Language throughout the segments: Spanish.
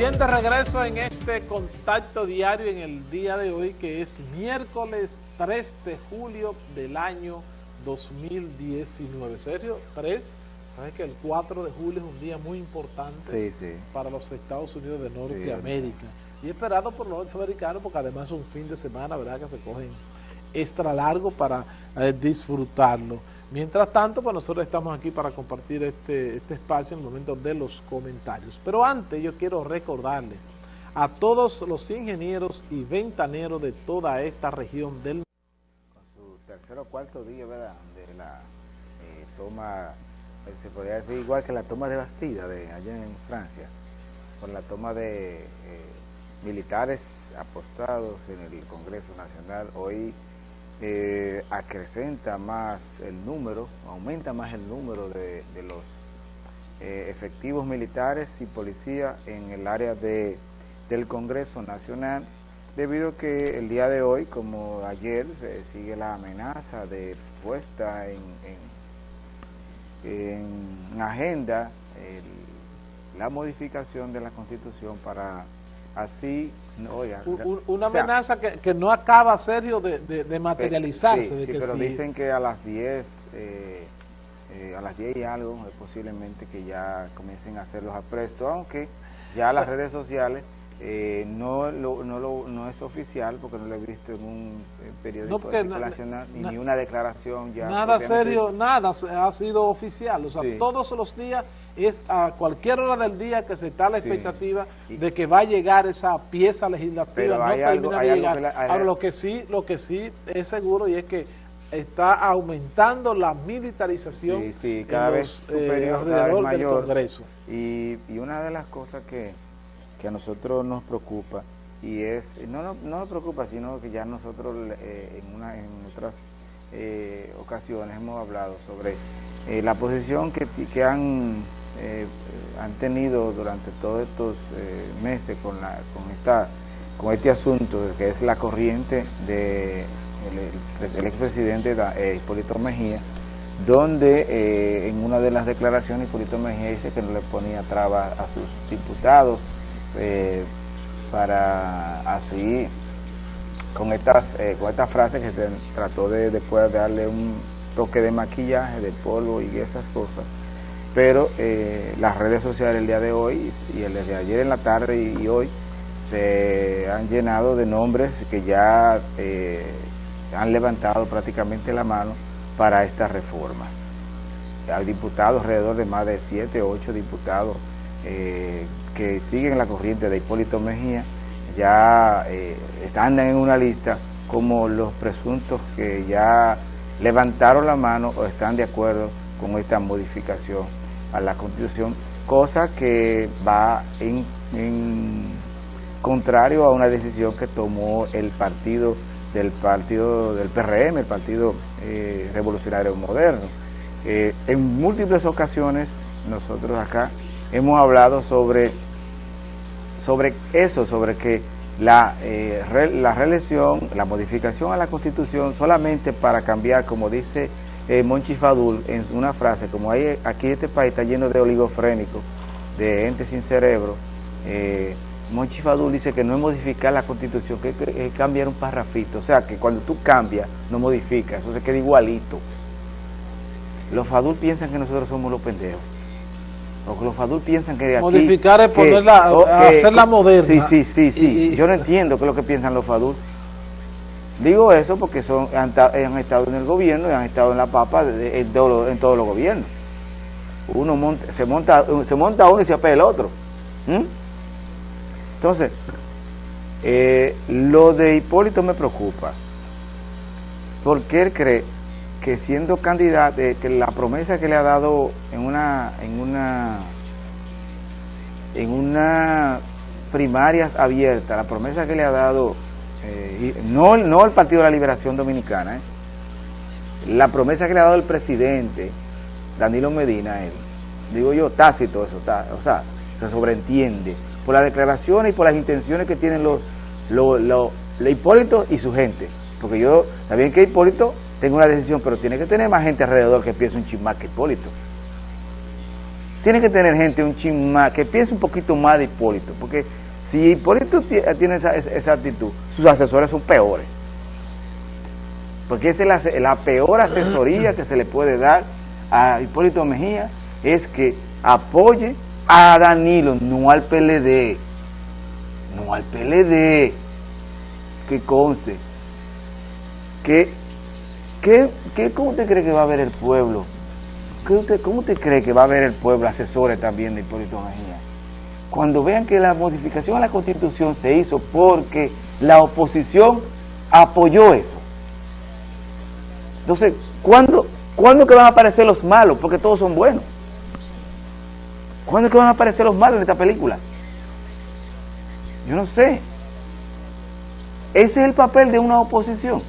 Bien, de regreso en este contacto diario en el día de hoy, que es miércoles 3 de julio del año 2019. ¿Serio? ¿3? Sabes que el 4 de julio es un día muy importante para los Estados Unidos de Norteamérica. y esperado por los norteamericanos porque además es un fin de semana, ¿verdad? Que se cogen extra largo para eh, disfrutarlo. Mientras tanto, pues nosotros estamos aquí para compartir este, este espacio en el momento de los comentarios. Pero antes yo quiero recordarle a todos los ingenieros y ventaneros de toda esta región del Con su tercer o cuarto día, ¿verdad?, de la eh, toma, eh, se podría decir igual que la toma de Bastida de allá en Francia, con la toma de militares apostados en el Congreso Nacional. Hoy eh, acrecenta más el número, aumenta más el número de, los eh, efectivos militares y policía en el área de, del Congreso Nacional, debido a que el día de hoy, como ayer, se sigue la amenaza de puesta en, en, agenda la modificación de la Constitución para así, oiga, una amenaza que, no acaba, Sergio, de, de, materializarse. Sí, pero dicen que a las 10, eh, eh, a las 10 y algo, es posiblemente que ya comiencen a hacer los aprestos, aunque ya las redes sociales eh, no, lo, no, lo, no es oficial, porque no lo he visto en un periódico nacional, ni una declaración ya. Nada serio, nada ha sido oficial, o sea, todos los días es a cualquier hora del día que se está la expectativa de que va a llegar esa pieza legislativa, no termina de llegar. Ahora, lo que sí, lo que sí es seguro y es que está aumentando la militarización cada vez eh, superior, alrededor del Congreso. Y, una de las cosas que, a nosotros nos preocupa, y es, no, no, nos preocupa, sino que ya nosotros eh, en, una, en otras eh, ocasiones hemos hablado sobre la posición que, que han eh, han tenido durante todos estos eh, meses con, la, con, esta, con este asunto que es la corriente del de el, expresidente eh, Hipólito Mejía, donde en una de las declaraciones Hipólito Mejía dice que no le ponía trabas a sus diputados para así con estas, con estas frases que trató de después de darle un toque de maquillaje, de polvo y esas cosas, pero eh, las redes sociales el día de hoy y el de ayer en la tarde y, hoy se han llenado de nombres que ya eh, han levantado prácticamente la mano para esta reforma. Hay diputados, alrededor de más de 7 o 8 diputados eh, que siguen la corriente de Hipólito Mejía, ya están en una lista como los presuntos que ya levantaron la mano o están de acuerdo con esta modificación a la Constitución, cosa que va en, contrario a una decisión que tomó el partido del partido del PRM, el Partido eh, Revolucionario Moderno. Eh, en múltiples ocasiones nosotros acá hemos hablado sobre, sobre eso, sobre que la, eh, la reelección, la modificación a la Constitución solamente para cambiar, como dice eh, Monchi Fadul en una frase, como hay, aquí este país está lleno de oligofrénicos, de entes sin cerebro, eh, Monchi Fadul dice que no es modificar la constitución, que es cambiar un parrafito, o sea que cuando tú cambias, no modificas, eso se queda igualito. Los Fadul piensan que nosotros somos los pendejos. O los Fadul piensan que de aquí... Modificar es ponerla, hacerla moderna. Sí, sí, sí, sí. Yo no entiendo qué es lo que piensan los Fadul. Digo eso porque son, han, estado en el gobierno y han estado en la papa en, todos los gobiernos. Uno se, monta, se monta uno y se apela el otro. Entonces, eh, lo de Hipólito me preocupa. Porque él cree que siendo candidato, eh, que la promesa que le ha dado en una, en una, en una primarias abierta, la promesa que le ha dado eh, no, no el Partido de la Liberación Dominicana, eh. la promesa que le ha dado el presidente Danilo Medina él, digo yo, tácito eso, o sea, se sobreentiende por las declaraciones y por las intenciones que tienen los, los, los, Hipólito y su gente, porque yo, bien que Hipólito tenga una decisión, pero tiene que tener más gente alrededor que piense un chismá que Hipólito. tiene que tener gente un chin más, que piense un poquito más de Hipólito, porque si Hipólito tiene esa, actitud, sus asesores son peores. Porque esa es la, peor asesoría que se le puede dar a Hipólito Mejía, es que apoye a Danilo, no al PLD, no al PLD, que conste, que, que, que ¿cómo usted cree que va a ver el pueblo ¿Cómo usted cree que va a haber el pueblo asesores también de Hipólito Mejía? Cuando vean que la modificación a la Constitución se hizo porque la oposición apoyó eso. Entonces, ¿cuándo, ¿cuándo que van a aparecer los malos? Porque todos son buenos. ¿Cuándo que van a aparecer los malos en esta película? Yo no sé. Ese es el papel de una oposición.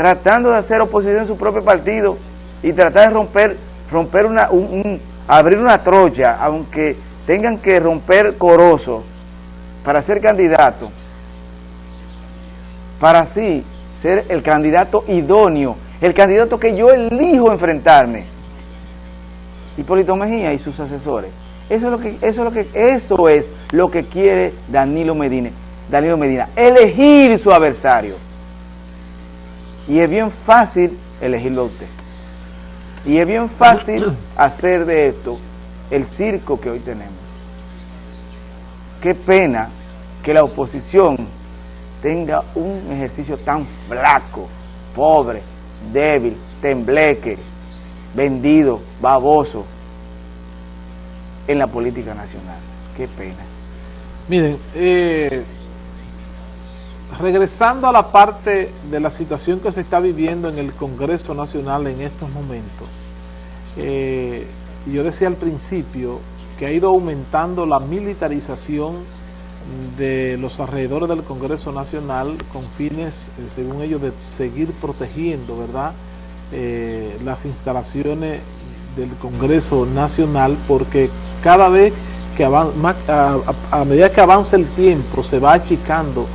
Tratando de hacer oposición en su propio partido y tratar de romper, romper una, abrir una trocha, aunque tengan que romper corosos para ser candidato, para así ser el candidato idóneo, el candidato que yo elijo enfrentarme. Hipólito Mejía y sus asesores. Eso es lo que, eso es lo que, eso es lo que quiere Danilo Medina, Danilo Medina, elegir su adversario. Y es bien fácil elegirlo a usted. Y es bien fácil hacer de esto el circo que hoy tenemos. Qué pena que la oposición tenga un ejercicio tan flaco, pobre, débil, tembleque, vendido, baboso en la política nacional. Qué pena. Miren, eh, regresando a la parte de la situación que se está viviendo en el Congreso Nacional en estos momentos, eh, yo decía al principio que ha ido aumentando la militarización de los alrededores del Congreso Nacional con fines, eh, según ellos, de seguir protegiendo, ¿verdad?, eh, las instalaciones del Congreso Nacional porque cada vez que a medida que avanza el tiempo se va achicando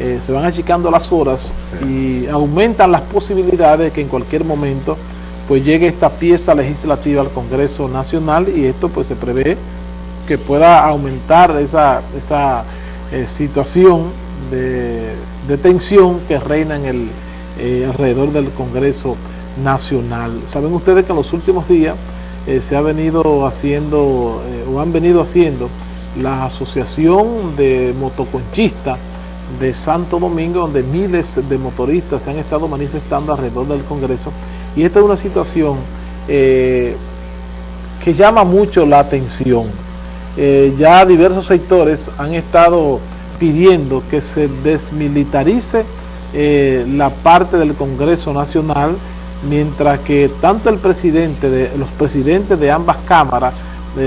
eh, se van achicando las horas y aumentan las posibilidades de que en cualquier momento pues llegue esta pieza legislativa al Congreso Nacional y esto pues se prevé que pueda aumentar esa, esa eh, situación de, tensión que reina en el eh, alrededor del Congreso Nacional. Saben ustedes que en los últimos días se ha venido haciendo o han venido haciendo la Asociación de Motoconchistas de Santo Domingo, donde miles de motoristas se han estado manifestando alrededor del Congreso. Y esta es una situación eh, que llama mucho la atención. Eh, ya diversos sectores han estado pidiendo que se desmilitarice eh, la parte del Congreso Nacional, mientras que tanto el presidente, de, los presidentes de ambas cámaras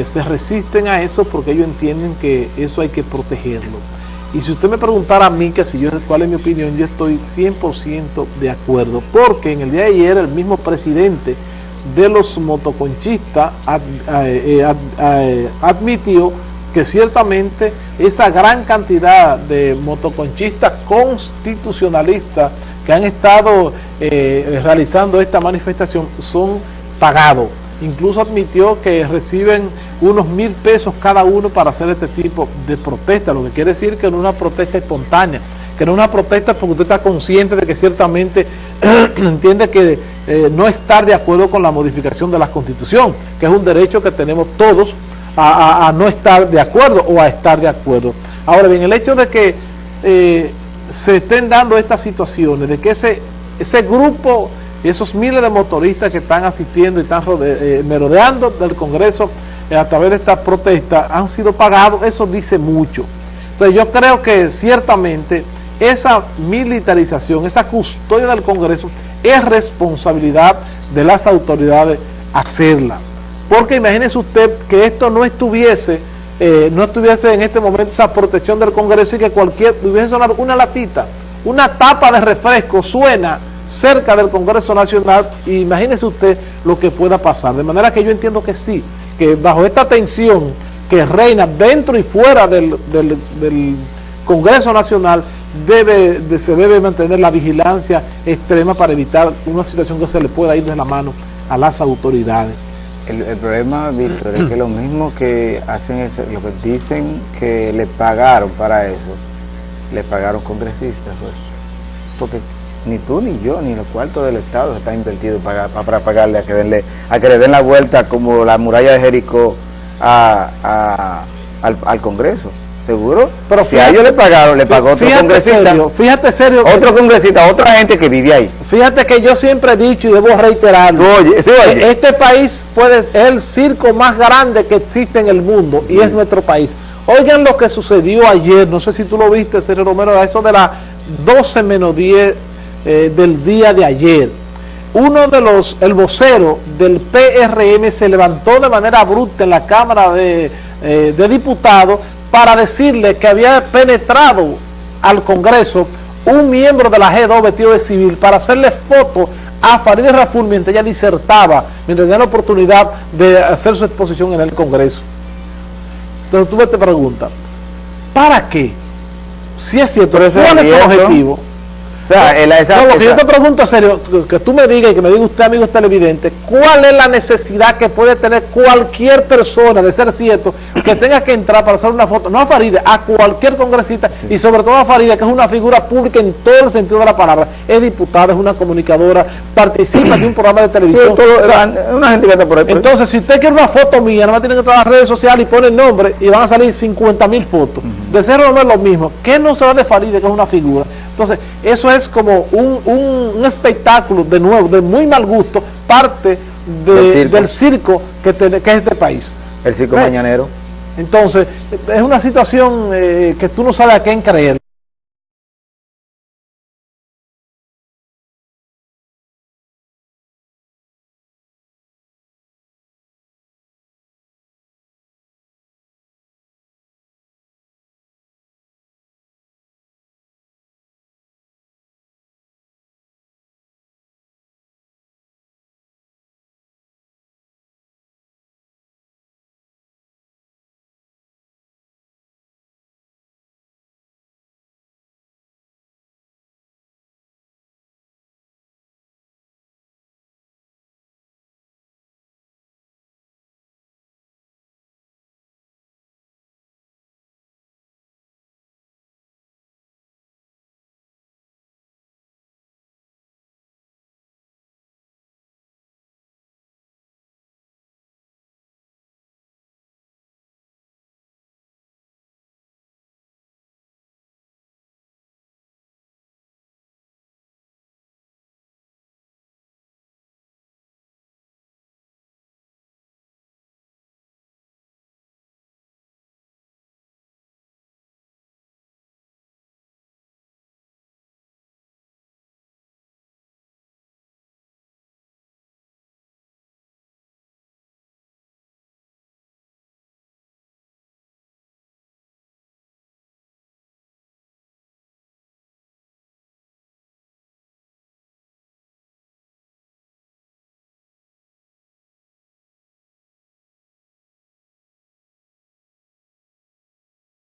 se resisten a eso porque ellos entienden que eso hay que protegerlo. Y si usted me preguntara a mí que si yo cuál es mi opinión, yo estoy 100% de acuerdo, porque en el día de ayer el mismo presidente de los motoconchistas eh, eh, eh, admitió que ciertamente esa gran cantidad de motoconchistas constitucionalistas que han estado realizando esta manifestación son pagados incluso admitió que reciben unos mil pesos cada uno para hacer este tipo de protesta, lo que quiere decir que no es una protesta espontánea, que no es una protesta porque usted está consciente de que ciertamente entiende que eh, no estar de acuerdo con la modificación de la Constitución, que es un derecho que tenemos todos a, no estar de acuerdo o a estar de acuerdo. Ahora bien, el hecho de que eh, se estén dando estas situaciones, de que ese, ese grupo y esos miles de motoristas que están asistiendo y están eh, merodeando del Congreso eh, a través de esta protesta han sido pagados, eso dice mucho. Entonces yo creo que ciertamente esa militarización, esa custodia del Congreso es responsabilidad de las autoridades hacerla. Porque imagínese usted que esto no estuviese, eh, no estuviese en este momento esa protección del Congreso y que cualquier, hubiese sonado una latita, una tapa de refresco suena cerca del Congreso Nacional, imagínese usted lo que pueda pasar. De manera que yo entiendo que sí, que bajo esta tensión que reina dentro y fuera del, Congreso Nacional, debe, se debe mantener la vigilancia extrema para evitar una situación que se le pueda ir de la mano a las autoridades. El, problema, Víctor, es que lo mismo que hacen eso, lo que dicen que le pagaron para eso, le pagaron congresistas, pues. porque ni tú ni yo ni los cuartos del Estado está invertido para, para pagarle a que, denle, a que le den la vuelta como la muralla de Jericó a, al, Congreso. ¿Seguro? Pero si a ellos le pagaron, le pagó otro congresista. fíjate serio. Otro congresista, otra gente que vive ahí. Fíjate que yo siempre he dicho y debo reiterarlo. Oye, Este país puede, es el circo más grande que existe en el mundo y es nuestro país. Oigan lo que sucedió ayer, no sé si tú lo viste, Sergio Romero, a eso de las 12 menos 10 eh, del día de ayer. Uno de los, el vocero del PRM se levantó de manera bruta en la Cámara de, eh, de Diputados para decirle que había penetrado al Congreso un miembro de la G2 vestido de civil para hacerle foto a Farideh Raful mientras ella disertaba, mientras tenía la oportunidad de hacer su exposición en el Congreso. Entonces tú te preguntas, ¿para qué? Si es cierto, ¿cuál es el objetivo? O sea, esa, no, lo que yo te pregunto serio, que tú me digas y que me diga usted, amigo televidente, ¿cuál es la necesidad que puede tener cualquier persona, de ser cierto, que tenga que entrar para hacer una foto, no a Faride, a cualquier congresista, y sobre todo a Faride, que es una figura pública en todo el sentido de la palabra, es diputada, es una comunicadora, participa de un programa de televisión. una gente que está por ahí. entonces, si usted quiere una foto mía, nada más tiene que entrar a las redes sociales y pone el nombre y van a salir 50 mil fotos. De ser no es lo mismo. ¿Qué no se de Faride, que es una figura? Entonces, eso es como un, espectáculo, de nuevo, de muy mal gusto, parte del circo que, que, es este país. El circo mañanero. Entonces, es una situación eh, que tú no sabes a quién creer.